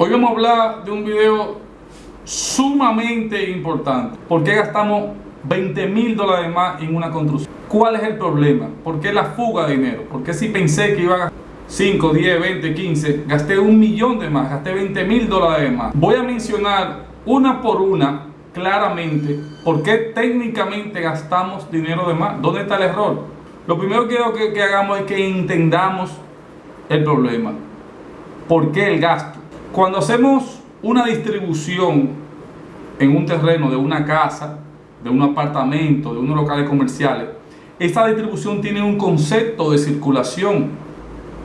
Hoy vamos a hablar de un video sumamente importante. ¿Por qué gastamos 20 mil dólares más en una construcción? ¿Cuál es el problema? ¿Por qué la fuga de dinero? ¿Por qué si pensé que iba a gastar 5, 10, 20, 15, gasté un millón de más, gasté 20 mil dólares más? Voy a mencionar una por una claramente por qué técnicamente gastamos dinero de más. ¿Dónde está el error? Lo primero que hagamos es que entendamos el problema. ¿Por qué el gasto? Cuando hacemos una distribución en un terreno de una casa, de un apartamento, de unos locales comerciales, esta distribución tiene un concepto de circulación.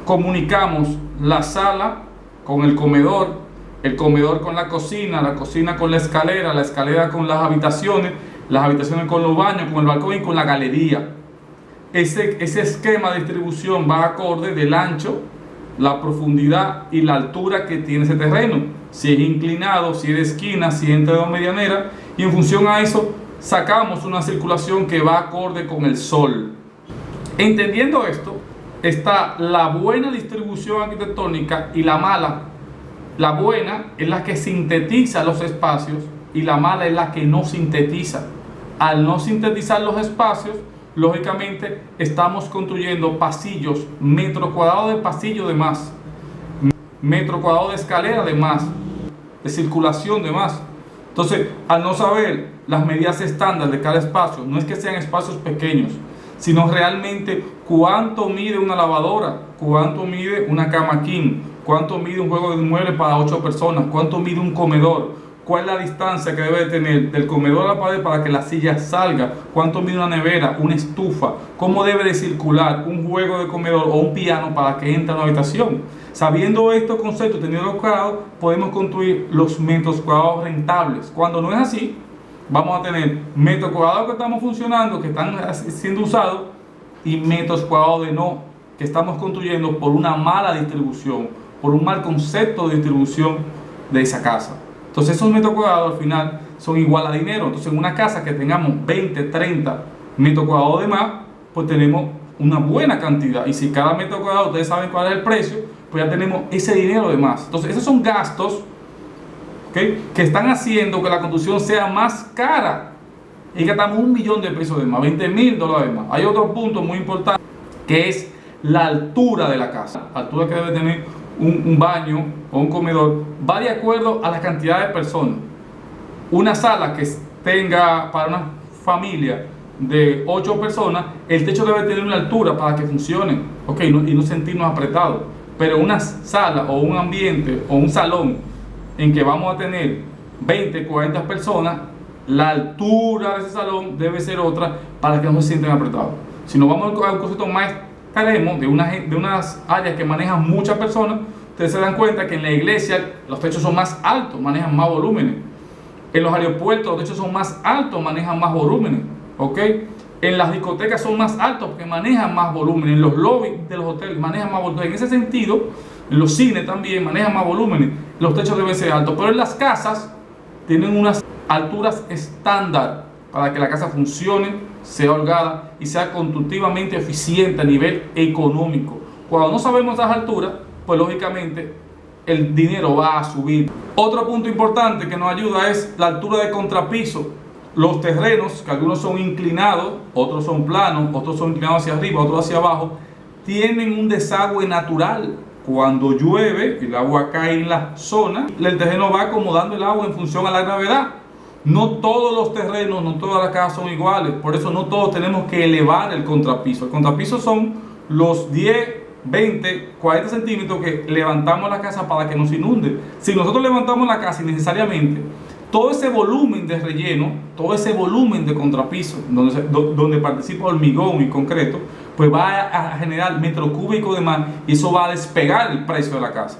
Comunicamos la sala con el comedor, el comedor con la cocina, la cocina con la escalera, la escalera con las habitaciones, las habitaciones con los baños, con el balcón y con la galería. Ese, ese esquema de distribución va acorde del ancho, la profundidad y la altura que tiene ese terreno. Si es inclinado, si es de esquina, si es entre dos medianeras. Y en función a eso, sacamos una circulación que va acorde con el sol. Entendiendo esto, está la buena distribución arquitectónica y la mala. La buena es la que sintetiza los espacios y la mala es la que no sintetiza. Al no sintetizar los espacios, lógicamente estamos construyendo pasillos, metro cuadrado de pasillo de más, metro cuadrado de escalera de más, de circulación de más. Entonces, al no saber las medidas estándar de cada espacio, no es que sean espacios pequeños, sino realmente cuánto mide una lavadora, cuánto mide una cama king, cuánto mide un juego de muebles para 8 personas, cuánto mide un comedor, cuál es la distancia que debe tener del comedor a la pared para que la silla salga, cuánto mide una nevera, una estufa, cómo debe de circular un juego de comedor o un piano para que entre a la habitación. Sabiendo estos conceptos, teniendo los cuadrados, podemos construir los metros cuadrados rentables. Cuando no es así, vamos a tener metros cuadrados que estamos funcionando, que están siendo usados, y metros cuadrados de no, que estamos construyendo por una mala distribución, por un mal concepto de distribución de esa casa. Entonces esos metros cuadrados al final son igual a dinero. Entonces en una casa que tengamos 20, 30 metros cuadrados de más, pues tenemos una buena cantidad. Y si cada metro cuadrado ustedes saben cuál es el precio, pues ya tenemos ese dinero de más. Entonces esos son gastos que están haciendo que la construcción sea más cara. Y gastamos un millón de pesos de más, 20 mil dólares de más. Hay otro punto muy importante que es la altura de la casa. La altura que debe tener un, un, baño o un comedor va de acuerdo a la cantidad de personas. Una sala que tenga para una familia de 8 personas, el techo debe tener una altura para que funcione okay, no, y no sentirnos apretados. Pero una sala o un ambiente o un salón en que vamos a tener 20, 40 personas, la altura de ese salón debe ser otra para que no se sientan apretados. Si nos vamos a un concepto más extremo de, una, de unas áreas que manejan muchas personas, ustedes se dan cuenta que en la iglesia los techos son más altos, manejan más volúmenes. En los aeropuertos los techos son más altos, manejan más volúmenes. ¿ok? En las discotecas son más altos porque manejan más volúmenes. En los lobbies de los hoteles manejan más volúmenes. En ese sentido, en los cines también manejan más volúmenes. Los techos deben ser altos. Pero en las casas tienen unas alturas estándar para que la casa funcione, sea holgada y sea constructivamente eficiente a nivel económico. Cuando no sabemos esas alturas, pues lógicamente el dinero va a subir. Otro punto importante que nos ayuda es la altura de contrapiso. Los terrenos, que algunos son inclinados, otros son planos, otros son inclinados hacia arriba, otros hacia abajo, tienen un desagüe natural. Cuando llueve, el agua cae en la zona, el terreno va acomodando el agua en función a la gravedad. No todos los terrenos, no todas las casas son iguales, por eso no todos tenemos que elevar el contrapiso. El contrapiso son los 10, 20, 40 centímetros que levantamos la casa para que nos inunde. Si nosotros levantamos la casa innecesariamente, todo ese volumen de relleno, todo ese volumen de contrapiso, donde, donde participa hormigón y concreto, pues va a generar metro cúbico de más y eso va a despegar el precio de la casa.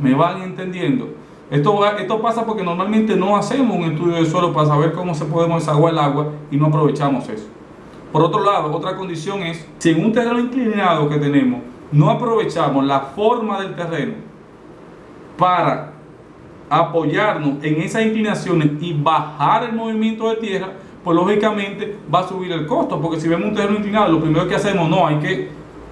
¿Me van entendiendo? Esto, esto pasa porque normalmente no hacemos un estudio de suelo para saber cómo se podemos desaguar el agua y no aprovechamos eso. Por otro lado, otra condición es, si en un terreno inclinado que tenemos, no aprovechamos la forma del terreno para apoyarnos en esas inclinaciones y bajar el movimiento de tierra, pues lógicamente va a subir el costo, porque si vemos un terreno inclinado, lo primero que hacemos, no, hay que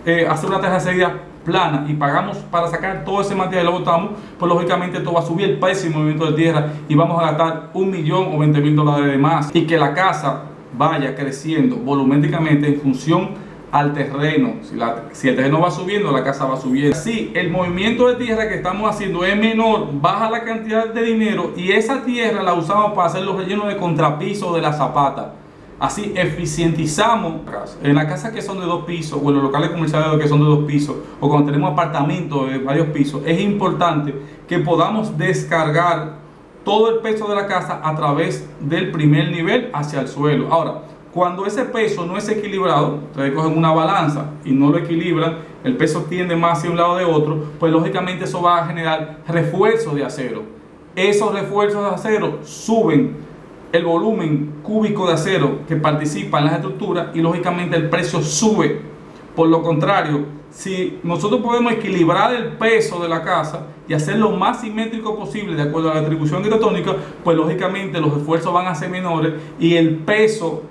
eh, hacer una terracería plana y pagamos para sacar todo ese material y lo botamos, pues lógicamente esto va a subir el precio del movimiento de tierra y vamos a gastar un millón o 20 mil dólares de más y que la casa vaya creciendo volumétricamente en función al terreno. Si, si, el terreno va subiendo, la casa va subiendo. Si el movimiento de tierra que estamos haciendo es menor, baja la cantidad de dinero y esa tierra la usamos para hacer los rellenos de contrapiso de la zapata. Así eficientizamos en las casas que son de dos pisos o en los locales comerciales que son de dos pisos o cuando tenemos apartamentos de varios pisos, es importante que podamos descargar todo el peso de la casa a través del primer nivel hacia el suelo. Ahora, cuando ese peso no es equilibrado, ustedes cogen una balanza y no lo equilibran, el peso tiende más hacia un lado de otro, pues lógicamente eso va a generar refuerzos de acero. Esos refuerzos de acero suben el volumen cúbico de acero que participa en las estructuras y lógicamente el precio sube. Por lo contrario, si nosotros podemos equilibrar el peso de la casa y hacerlo más simétrico posible de acuerdo a la distribución arquitectónica, pues lógicamente los esfuerzos van a ser menores y el peso,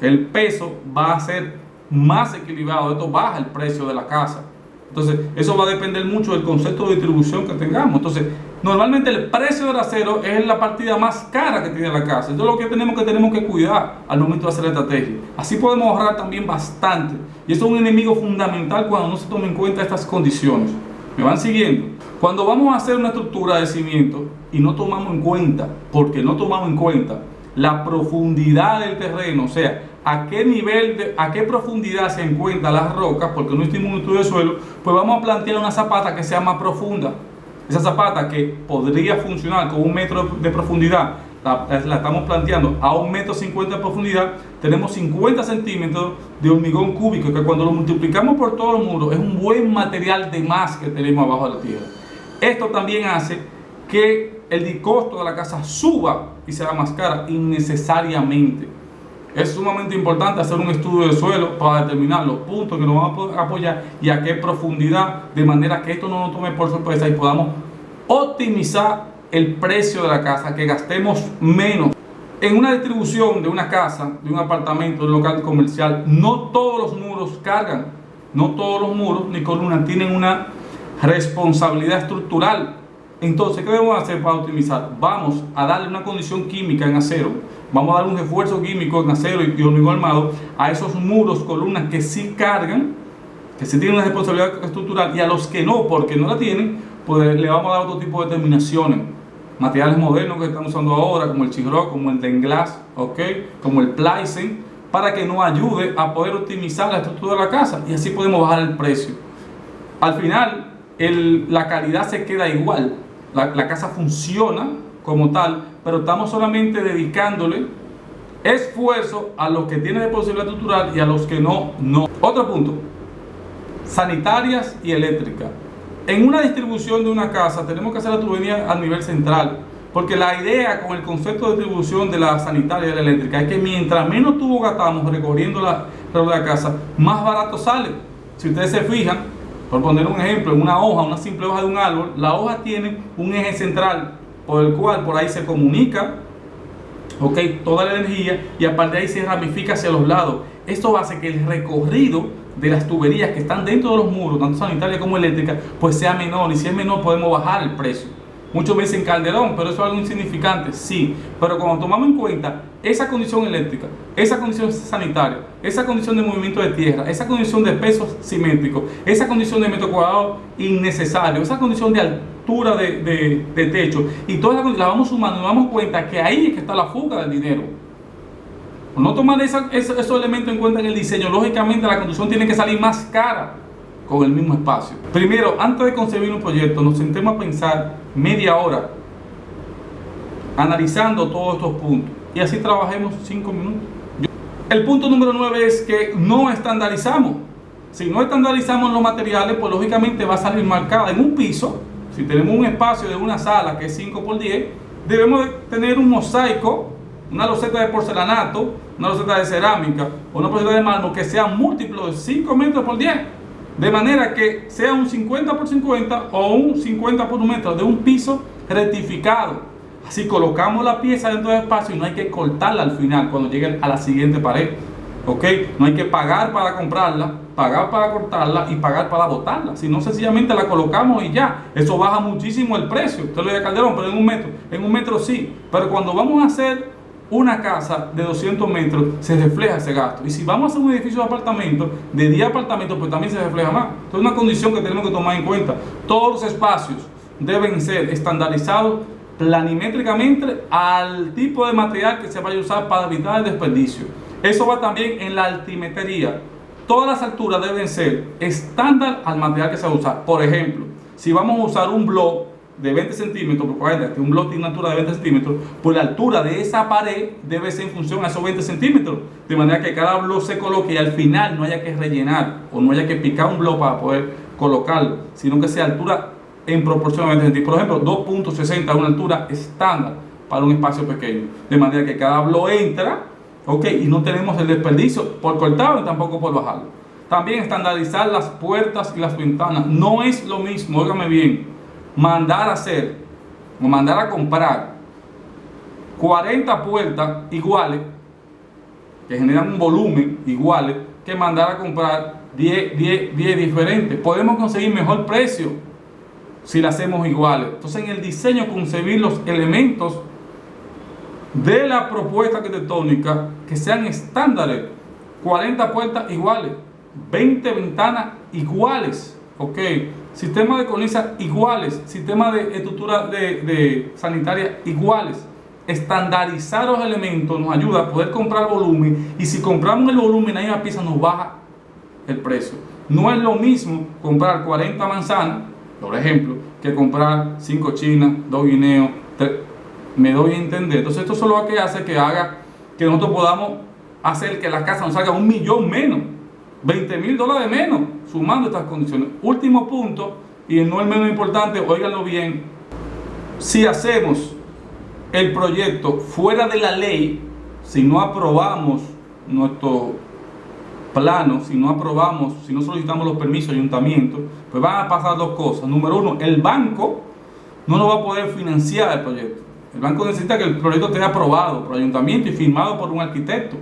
el peso va a ser más equilibrado. Esto baja el precio de la casa. Entonces, eso va a depender mucho del concepto de distribución que tengamos. Entonces, Normalmente el precio del acero es la partida más cara que tiene la casa. Entonces lo que tenemos que tenemos que cuidar al momento de hacer la estrategia. Así podemos ahorrar también bastante. Y eso es un enemigo fundamental cuando no se tomen en cuenta estas condiciones. ¿Me van siguiendo? Cuando vamos a hacer una estructura de cimiento y no tomamos en cuenta, porque no tomamos en cuenta la profundidad del terreno, o sea, a qué nivel, de, a qué profundidad se encuentran las rocas, porque no hicimos un estudio de suelo, pues vamos a plantear una zapata que sea más profunda. Esa zapata que podría funcionar con un metro de profundidad, la, estamos planteando a un metro cincuenta de profundidad, tenemos 50 centímetros de hormigón cúbico, que cuando lo multiplicamos por todos los muros es un buen material de más que tenemos abajo de la tierra. Esto también hace que el costo de la casa suba y sea más cara innecesariamente. Es sumamente importante hacer un estudio de suelo para determinar los puntos que nos vamos a apoyar y a qué profundidad, de manera que esto no nos tome por sorpresa y podamos optimizar el precio de la casa, que gastemos menos. En una distribución de una casa, de un apartamento, de un local comercial, no todos los muros cargan, no todos los muros ni columnas tienen una responsabilidad estructural. Entonces, ¿qué debemos hacer para optimizar? Vamos a darle una condición química en acero vamos a dar un refuerzo químico en acero y hormigón armado a esos muros, columnas que sí cargan, que sí tienen una responsabilidad estructural y a los que no, porque no la tienen, pues le vamos a dar otro tipo de terminaciones. Materiales modernos que estamos usando ahora, como el chigro, como el denglas, ¿okay? como el pleisen, para que nos ayude a poder optimizar la estructura de la casa y así podemos bajar el precio. Al final, el, la calidad se queda igual, la, la casa funciona como tal, pero estamos solamente dedicándole esfuerzo a los que tienen de posibilidad estructural y a los que no, no. Otro punto, sanitarias y eléctricas. En una distribución de una casa tenemos que hacer la tubería a nivel central, porque la idea con el concepto de distribución de la sanitaria y la eléctrica es que mientras menos tubo gastamos recorriendo la, la casa, más barato sale. Si ustedes se fijan, por poner un ejemplo, en una hoja, una simple hoja de un árbol, la hoja tiene un eje central por el cual por ahí se comunica ok, toda la energía y aparte de ahí se ramifica hacia los lados. Esto hace que el recorrido de las tuberías que están dentro de los muros, tanto sanitarias como eléctricas, pues sea menor y si es menor podemos bajar el precio. Muchos me dicen Calderón, pero eso es algo insignificante, sí. Pero cuando tomamos en cuenta esa condición eléctrica, esa condición sanitaria, esa condición de movimiento de tierra, esa condición de pesos simétricos, esa condición de metro cuadrado innecesario, esa condición de de, techo, y todas las la vamos sumando y nos damos cuenta que ahí es que está la fuga del dinero. no tomar esos elementos en cuenta en el diseño, lógicamente la conducción tiene que salir más cara con el mismo espacio. Primero, antes de concebir un proyecto, nos sentemos a pensar media hora analizando todos estos puntos y así trabajemos cinco minutos. El punto número 9 es que no estandarizamos. Si no estandarizamos los materiales, pues lógicamente va a salir marcada en un piso. Si tenemos un espacio de una sala que es 5 por 10, debemos tener un mosaico, una loseta de porcelanato, una loseta de cerámica o una loseta de mármol que sea múltiplo de 5 metros por 10 de manera que sea un 50 por 50 o un 50 por un metro de un piso rectificado. Así colocamos la pieza dentro del espacio y no hay que cortarla al final cuando llegue a la siguiente pared. ¿Ok? No hay que pagar para comprarla pagar para cortarla y pagar para botarla. Si no, sencillamente la colocamos y ya. Eso baja muchísimo el precio. Usted lo dice Calderón, pero en un metro. En un metro sí. Pero cuando vamos a hacer una casa de 200 metros, se refleja ese gasto. Y si vamos a hacer un edificio de apartamentos, de 10 apartamentos, pues también se refleja más. Entonces, es una condición que tenemos que tomar en cuenta. Todos los espacios deben ser estandarizados planimétricamente al tipo de material que se vaya a usar para evitar el desperdicio. Eso va también en la altimetría. Todas las alturas deben ser estándar al material que se va a usar. Por ejemplo, si vamos a usar un blog de 20 centímetros, por que un blog tiene una altura de 20 centímetros, pues la altura de esa pared debe ser en función a esos 20 centímetros. De manera que cada blog se coloque y al final no haya que rellenar o no haya que picar un blog para poder colocarlo, sino que sea altura en proporción a 20 centímetros. Por ejemplo, 2.60 es una altura estándar para un espacio pequeño. De manera que cada blog entra, ok, y no tenemos el desperdicio por cortarlo y tampoco por bajarlo. También estandarizar las puertas y las ventanas. No es lo mismo, óigame bien, mandar a hacer o mandar a comprar 40 puertas iguales que generan un volumen iguales que mandar a comprar 10, 10, 10 diferentes. Podemos conseguir mejor precio si las hacemos iguales. Entonces en el diseño concebir los elementos de la propuesta arquitectónica que sean estándares. 40 puertas iguales, 20 ventanas iguales, ok. Sistema de cornisa iguales, sistema de estructura de, sanitaria iguales. Estandarizar los elementos nos ayuda a poder comprar volumen y si compramos el volumen ahí la pieza nos baja el precio. No es lo mismo comprar 40 manzanas, por ejemplo, que comprar 5 chinas, 2 guineos, 3. Me doy a entender. Entonces esto solo lo que hace que haga que nosotros podamos hacer que la casa nos salga un millón menos, 20 mil dólares menos, sumando estas condiciones. Último punto, y no el menos importante, óiganlo bien, si hacemos el proyecto fuera de la ley, si no aprobamos nuestro plano, si no aprobamos, si no solicitamos los permisos ayuntamiento, pues van a pasar dos cosas. Número uno, el banco no nos va a poder financiar el proyecto. El banco necesita que el proyecto esté aprobado por ayuntamiento y firmado por un arquitecto.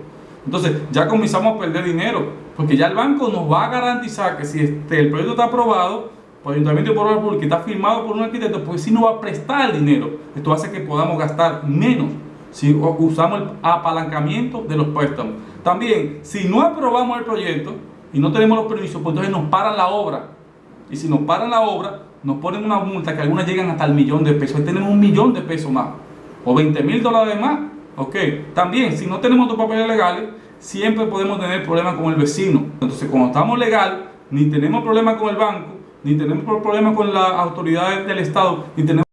Entonces ya comenzamos a perder dinero, porque ya el banco nos va a garantizar que si este, el proyecto está aprobado por ayuntamiento y por el público, está firmado por un arquitecto, pues si no va a prestar el dinero. Esto hace que podamos gastar menos si usamos el apalancamiento de los préstamos. También, si no aprobamos el proyecto y no tenemos los permisos, pues entonces nos paran la obra. Y si nos paran la obra, nos ponen una multa que algunas llegan hasta el millón de pesos. Ahí tenemos un millón de pesos más. O 20 mil dólares más. Ok. También, si no tenemos los papeles legales, siempre podemos tener problemas con el vecino. Entonces, cuando estamos legal, ni tenemos problemas con el banco, ni tenemos problemas con las autoridades del Estado, ni tenemos